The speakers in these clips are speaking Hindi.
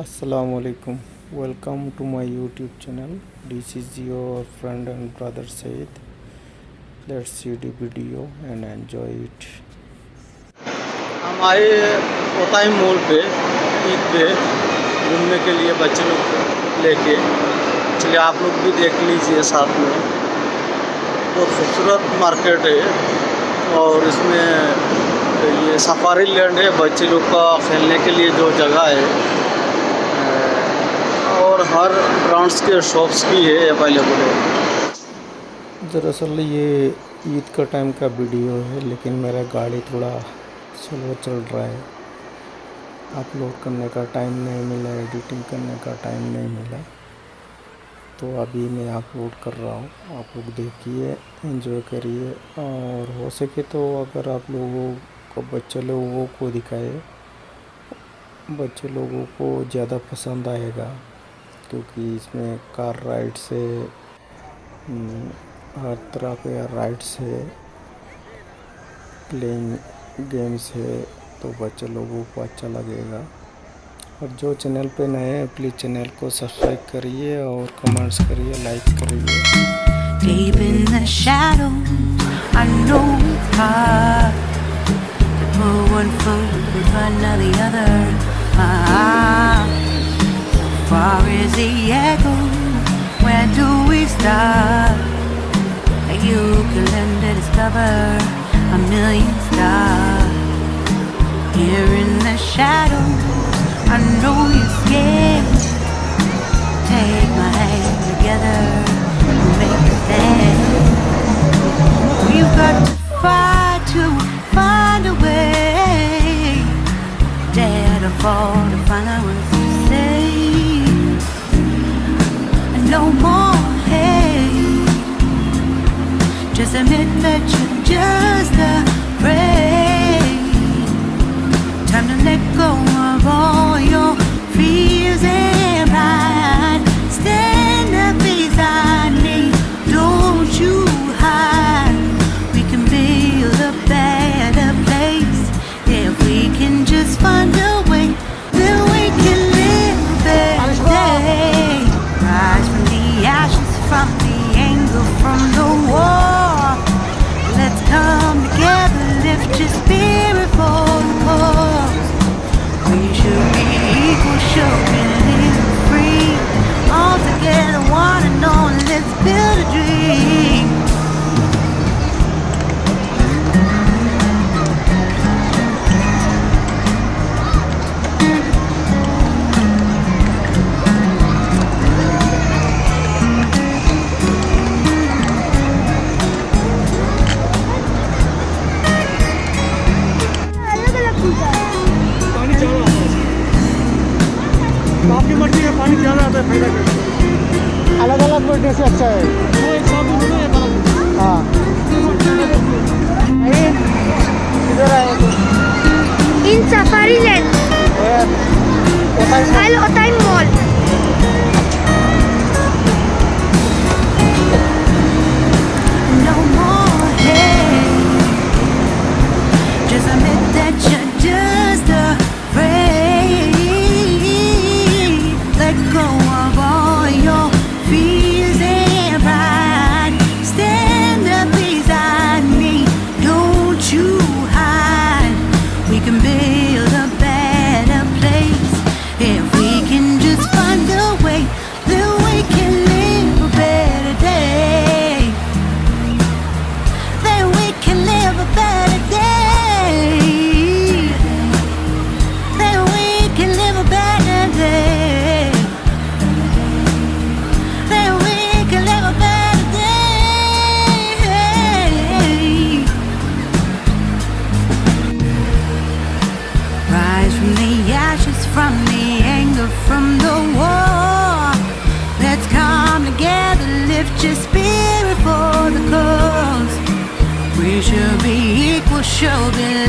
Assalamualaikum welcome to my youtube channel this is your friend and brother Said let's see the video and enjoy it हम आए कोताई मॉल पे ईद पे घूमने के लिए बच्चे लोग लेके चलिए आप लोग भी देख लीजिए साथ में बहुत खूबसूरत मार्केट है और इसमें ये सफारी लैंड है बच्चे लोग का खेलने के लिए जो जगह है और हर ब्रांड्स के शॉप्स भी है अवेलेबल है। दरअसल ये ईद का टाइम का वीडियो है, लेकिन मेरा गाड़ी थोड़ा स्लो चल रहा है। अपलोड करने का टाइम नहीं मिला एडिटिंग करने का टाइम नहीं मिला तो अभी मैं अपलोड कर रहा हूँ। आप लोग देखिए एंजॉय करिए, और हो सके तो अगर आप लोगों को, बच्चे लोगों को दिखाए, बच्चे लोगों को ज़्यादा पसंद आएगा। क्योंकि इसमें कार राइड से हम्म, हर तरह के राइड्स है प्लेइंग गेम्स है तो बच्चे लोगों को अच्छा लगेगा। और जो चैनल पे नए हैं प्लीज़ चैनल को सब्सक्राइब करिए और कमेंट्स करिए लाइक करिए। Deep in the shadows, I know it's hard to put one foot in front of the other. Ah, far is the echo? Where do we start? You can learn to discover a million stars. Here in the shadows, I know you're scared. Take my hand together and make a stand. We've got to fight to find a way. Dare to fall Doesn't mean that you're just a just beautiful. We should be equal, free all together. पानी ज़्यादा आता है फायदा करता अलग अलग बैठने से अच्छा है है वो एक साथ में नहीं है हाँ नहीं किधर आए तो इन safari land Al ओताई just spirit for the cause. We should be equal shoulders.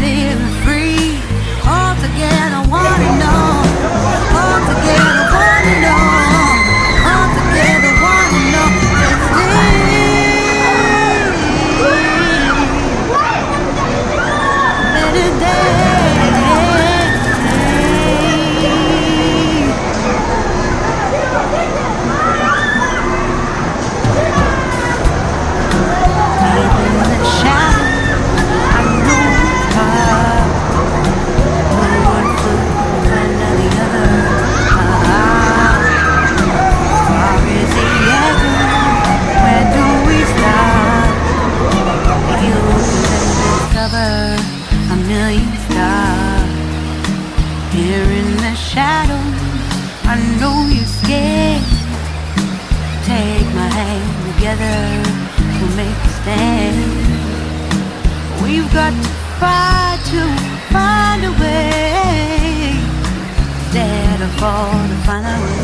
Together, we'll make a stand. We've got to fight to find a way. Dare to fall to find out what